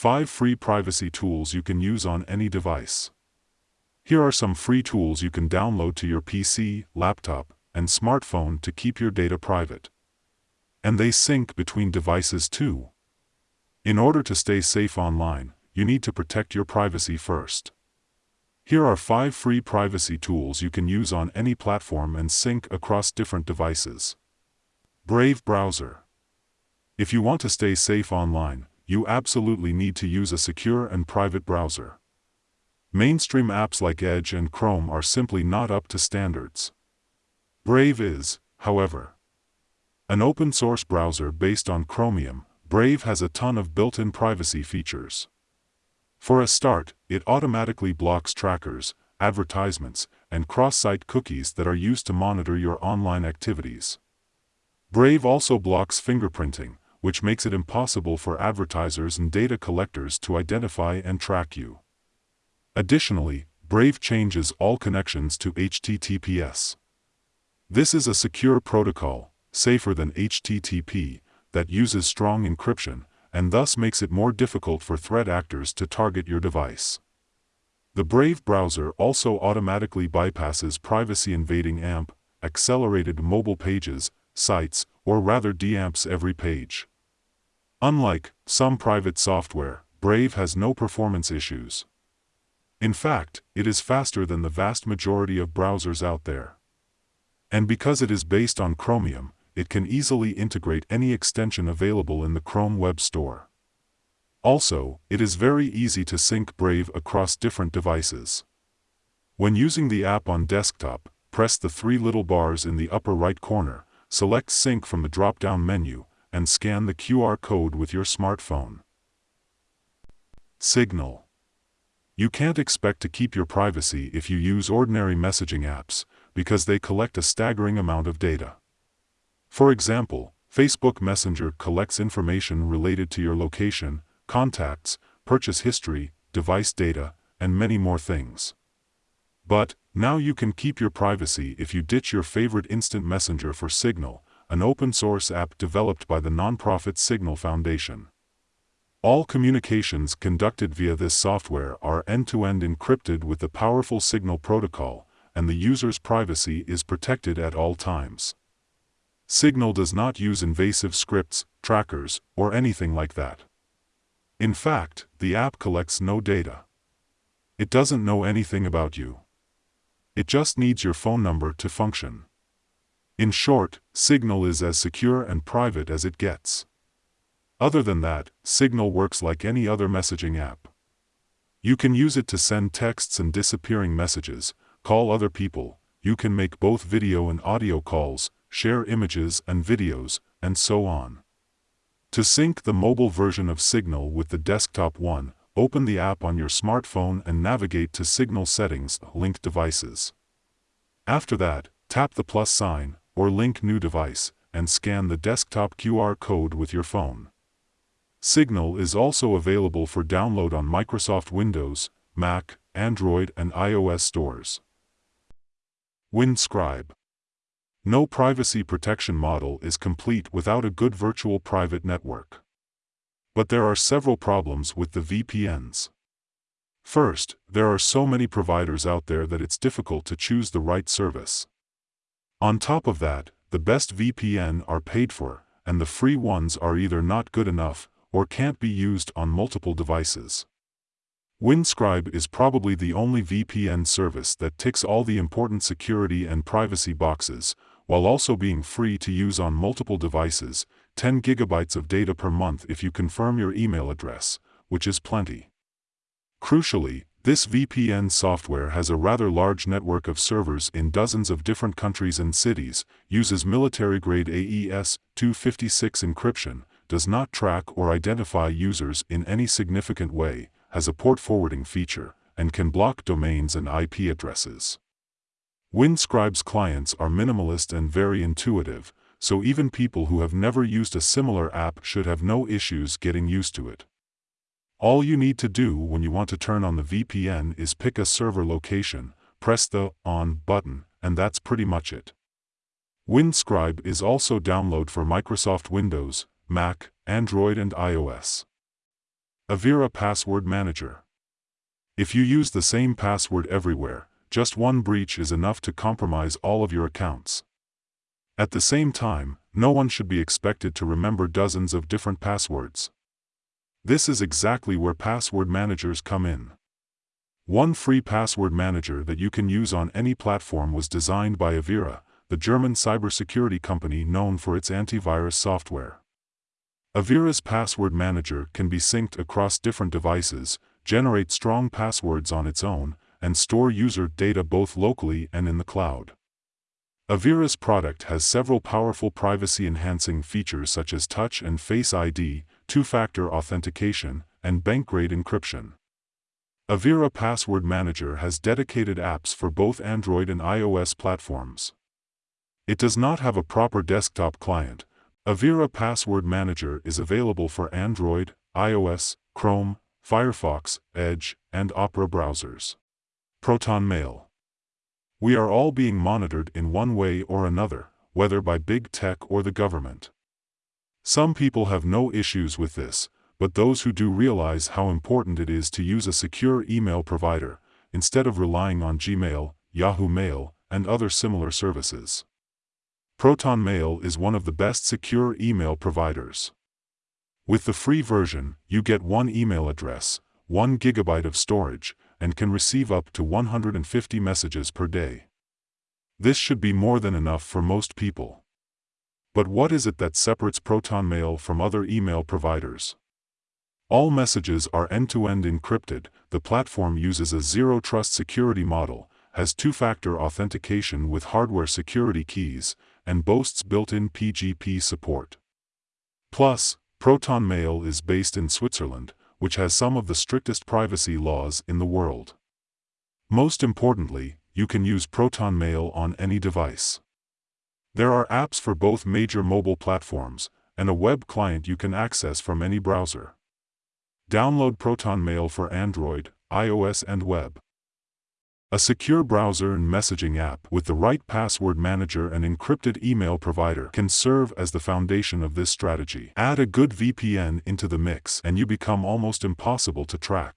5 free privacy tools you can use on any device. Here are some free tools you can download to your PC, laptop, and smartphone to keep your data private. And they sync between devices too. In order to stay safe online, you need to protect your privacy first. Here are 5 free privacy tools you can use on any platform and sync across different devices. Brave Browser If you want to stay safe online, you absolutely need to use a secure and private browser. Mainstream apps like Edge and Chrome are simply not up to standards. Brave is, however, an open-source browser based on Chromium. Brave has a ton of built-in privacy features. For a start, it automatically blocks trackers, advertisements, and cross-site cookies that are used to monitor your online activities. Brave also blocks fingerprinting, which makes it impossible for advertisers and data collectors to identify and track you. Additionally, Brave changes all connections to HTTPS. This is a secure protocol, safer than HTTP, that uses strong encryption, and thus makes it more difficult for threat actors to target your device. The Brave browser also automatically bypasses privacy-invading AMP, accelerated mobile pages, sites, or rather DAMPs every page. Unlike some private software, Brave has no performance issues. In fact, it is faster than the vast majority of browsers out there. And because it is based on Chromium, it can easily integrate any extension available in the Chrome Web Store. Also, it is very easy to sync Brave across different devices. When using the app on desktop, press the three little bars in the upper right corner, select Sync from the drop-down menu, and scan the QR code with your smartphone. Signal You can't expect to keep your privacy if you use ordinary messaging apps, because they collect a staggering amount of data. For example, Facebook Messenger collects information related to your location, contacts, purchase history, device data, and many more things. But, now you can keep your privacy if you ditch your favorite instant messenger for Signal, an open-source app developed by the nonprofit Signal Foundation. All communications conducted via this software are end-to-end -end encrypted with the powerful Signal protocol, and the user's privacy is protected at all times. Signal does not use invasive scripts, trackers, or anything like that. In fact, the app collects no data. It doesn't know anything about you. It just needs your phone number to function. In short, Signal is as secure and private as it gets. Other than that, Signal works like any other messaging app. You can use it to send texts and disappearing messages, call other people, you can make both video and audio calls, share images and videos, and so on. To sync the mobile version of Signal with the desktop one, open the app on your smartphone and navigate to Signal settings, linked devices. After that, tap the plus sign, or link new device, and scan the desktop QR code with your phone. Signal is also available for download on Microsoft Windows, Mac, Android and iOS stores. WindScribe no privacy protection model is complete without a good virtual private network. But there are several problems with the VPNs. First, there are so many providers out there that it's difficult to choose the right service. On top of that, the best VPN are paid for, and the free ones are either not good enough, or can't be used on multiple devices. Windscribe is probably the only VPN service that ticks all the important security and privacy boxes, while also being free to use on multiple devices, 10 gigabytes of data per month if you confirm your email address, which is plenty. Crucially, this VPN software has a rather large network of servers in dozens of different countries and cities, uses military-grade AES-256 encryption, does not track or identify users in any significant way, has a port forwarding feature, and can block domains and IP addresses. Windscribe's clients are minimalist and very intuitive, so even people who have never used a similar app should have no issues getting used to it. All you need to do when you want to turn on the VPN is pick a server location, press the On button, and that's pretty much it. Windscribe is also download for Microsoft Windows, Mac, Android and iOS. Avira Password Manager. If you use the same password everywhere, just one breach is enough to compromise all of your accounts. At the same time, no one should be expected to remember dozens of different passwords. This is exactly where password managers come in. One free password manager that you can use on any platform was designed by Avira, the German cybersecurity company known for its antivirus software. Avira's password manager can be synced across different devices, generate strong passwords on its own, and store user data both locally and in the cloud. Avira's product has several powerful privacy-enhancing features such as Touch and Face ID, two-factor authentication, and bank-grade encryption. Avira Password Manager has dedicated apps for both Android and iOS platforms. It does not have a proper desktop client. Avira Password Manager is available for Android, iOS, Chrome, Firefox, Edge, and Opera browsers. Proton Mail. We are all being monitored in one way or another, whether by big tech or the government. Some people have no issues with this, but those who do realize how important it is to use a secure email provider, instead of relying on Gmail, Yahoo Mail, and other similar services. Proton Mail is one of the best secure email providers. With the free version, you get one email address, 1 gigabyte of storage, and can receive up to 150 messages per day. This should be more than enough for most people. But what is it that separates Proton Mail from other email providers? All messages are end-to-end -end encrypted, the platform uses a zero-trust security model, has two-factor authentication with hardware security keys, and boasts built-in PGP support. Plus, Proton Mail is based in Switzerland, which has some of the strictest privacy laws in the world. Most importantly, you can use Proton Mail on any device. There are apps for both major mobile platforms, and a web client you can access from any browser. Download Proton Mail for Android, iOS and web. A secure browser and messaging app with the right password manager and encrypted email provider can serve as the foundation of this strategy. Add a good VPN into the mix and you become almost impossible to track.